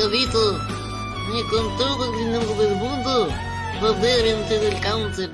Jovito y con todo el dinero del mundo poder vencer el cáncer.